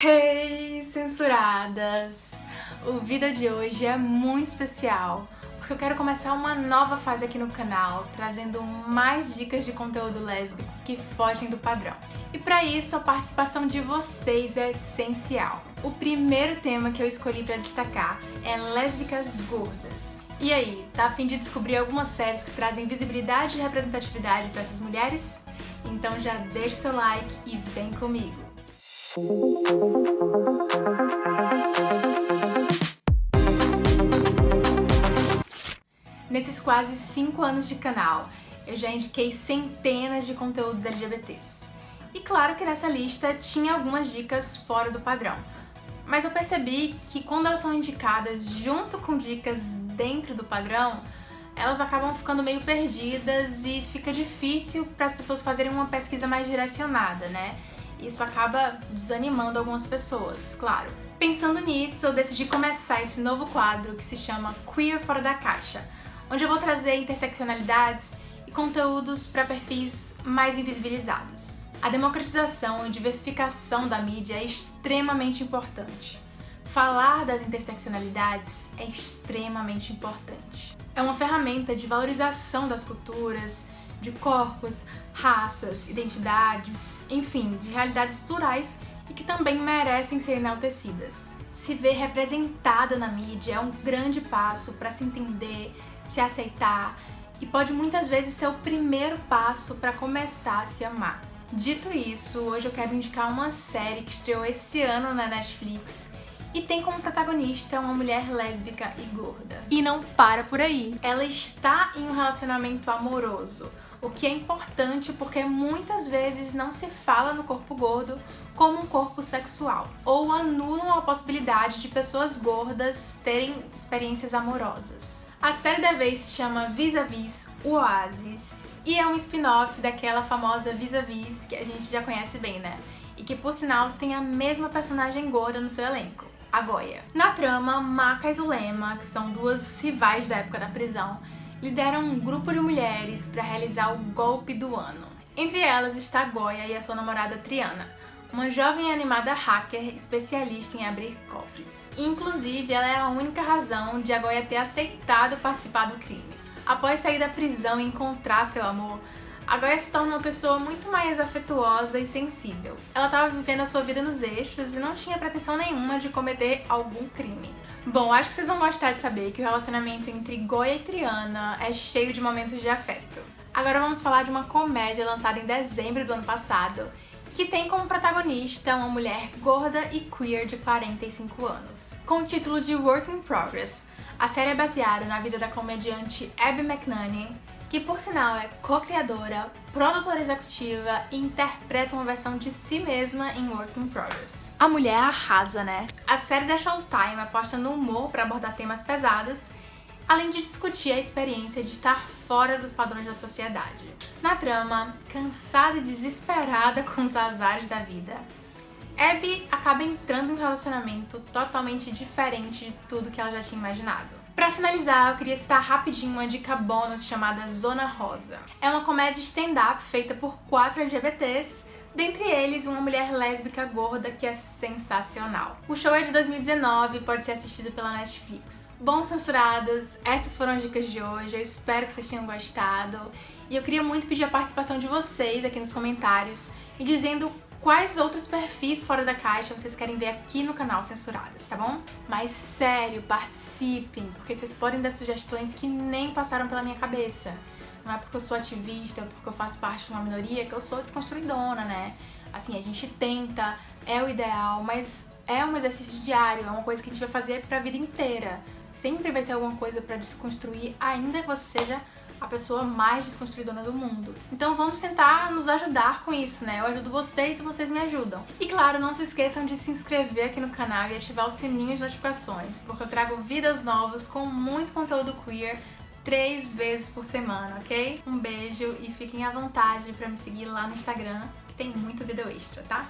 Hey, censuradas! O vídeo de hoje é muito especial porque eu quero começar uma nova fase aqui no canal, trazendo mais dicas de conteúdo lésbico que fogem do padrão. E para isso, a participação de vocês é essencial. O primeiro tema que eu escolhi para destacar é lésbicas gordas. E aí, tá a fim de descobrir algumas séries que trazem visibilidade e representatividade para essas mulheres? Então já deixa seu like e vem comigo! Nesses quase 5 anos de canal, eu já indiquei centenas de conteúdos LGBTs. E claro que nessa lista tinha algumas dicas fora do padrão. Mas eu percebi que quando elas são indicadas junto com dicas dentro do padrão, elas acabam ficando meio perdidas e fica difícil para as pessoas fazerem uma pesquisa mais direcionada, né? Isso acaba desanimando algumas pessoas, claro. Pensando nisso, eu decidi começar esse novo quadro que se chama Queer Fora da Caixa, onde eu vou trazer interseccionalidades e conteúdos para perfis mais invisibilizados. A democratização e diversificação da mídia é extremamente importante. Falar das interseccionalidades é extremamente importante. É uma ferramenta de valorização das culturas, de corpos, raças, identidades, enfim, de realidades plurais e que também merecem ser enaltecidas. Se ver representada na mídia é um grande passo para se entender, se aceitar e pode muitas vezes ser o primeiro passo para começar a se amar. Dito isso, hoje eu quero indicar uma série que estreou esse ano na Netflix e tem como protagonista uma mulher lésbica e gorda. E não para por aí. Ela está em um relacionamento amoroso, o que é importante porque muitas vezes não se fala no corpo gordo como um corpo sexual, ou anulam a possibilidade de pessoas gordas terem experiências amorosas. A série da vez se chama Vis-a-Vis -vis, Oasis e é um spin-off daquela famosa Vis-a-Vis -vis, que a gente já conhece bem, né? E que, por sinal, tem a mesma personagem gorda no seu elenco a Goya. Na trama, Maca e Zulema, que são duas rivais da época da prisão, lideram um grupo de mulheres para realizar o golpe do ano. Entre elas está Goya e a sua namorada Triana, uma jovem animada hacker especialista em abrir cofres. Inclusive, ela é a única razão de a Goya ter aceitado participar do crime. Após sair da prisão e encontrar seu amor, a Goya se torna uma pessoa muito mais afetuosa e sensível. Ela estava vivendo a sua vida nos eixos e não tinha pretensão nenhuma de cometer algum crime. Bom, acho que vocês vão gostar de saber que o relacionamento entre Goya e Triana é cheio de momentos de afeto. Agora vamos falar de uma comédia lançada em dezembro do ano passado, que tem como protagonista uma mulher gorda e queer de 45 anos. Com o título de Work in Progress, a série é baseada na vida da comediante Abby McNanny, que por sinal é co-criadora, produtora executiva e interpreta uma versão de si mesma em Work in Progress. A mulher arrasa, né? A série da Showtime aposta no humor para abordar temas pesados, além de discutir a experiência de estar fora dos padrões da sociedade. Na trama, cansada e desesperada com os azares da vida, Abby acaba entrando em um relacionamento totalmente diferente de tudo que ela já tinha imaginado. Pra finalizar, eu queria citar rapidinho uma dica bônus chamada Zona Rosa. É uma comédia stand-up feita por quatro LGBTs, dentre eles uma mulher lésbica gorda que é sensacional. O show é de 2019 e pode ser assistido pela Netflix. Bom, censuradas, essas foram as dicas de hoje, eu espero que vocês tenham gostado. E eu queria muito pedir a participação de vocês aqui nos comentários, me dizendo quais outros perfis fora da caixa vocês querem ver aqui no canal Censuradas, tá bom? Mas sério, participem, porque vocês podem dar sugestões que nem passaram pela minha cabeça. Não é porque eu sou ativista, porque eu faço parte de uma minoria que eu sou desconstruidona, né? Assim, a gente tenta, é o ideal, mas é um exercício diário, é uma coisa que a gente vai fazer pra vida inteira. Sempre vai ter alguma coisa pra desconstruir, ainda que você seja a pessoa mais desconstruidora do mundo. Então vamos tentar nos ajudar com isso, né? Eu ajudo vocês e vocês me ajudam. E claro, não se esqueçam de se inscrever aqui no canal e ativar o sininho de notificações, porque eu trago vídeos novos com muito conteúdo queer três vezes por semana, ok? Um beijo e fiquem à vontade pra me seguir lá no Instagram, que tem muito vídeo extra, tá?